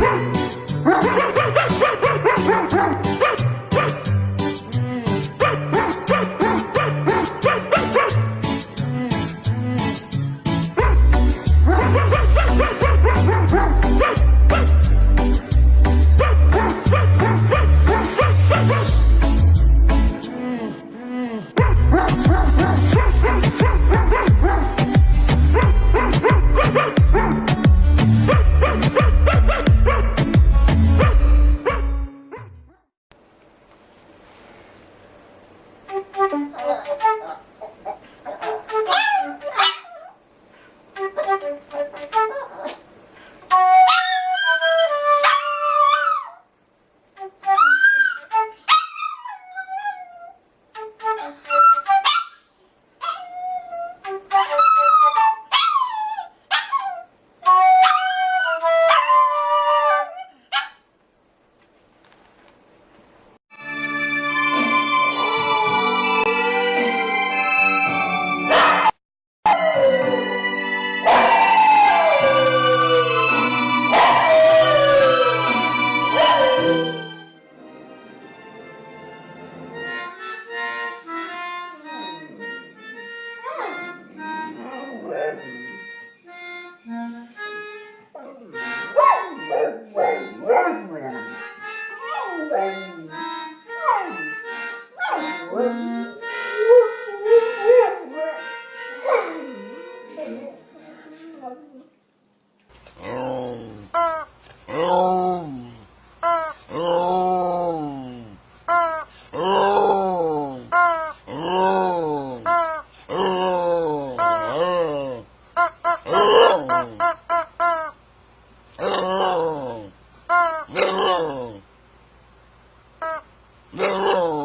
Ha ha ha! bình Oh Não!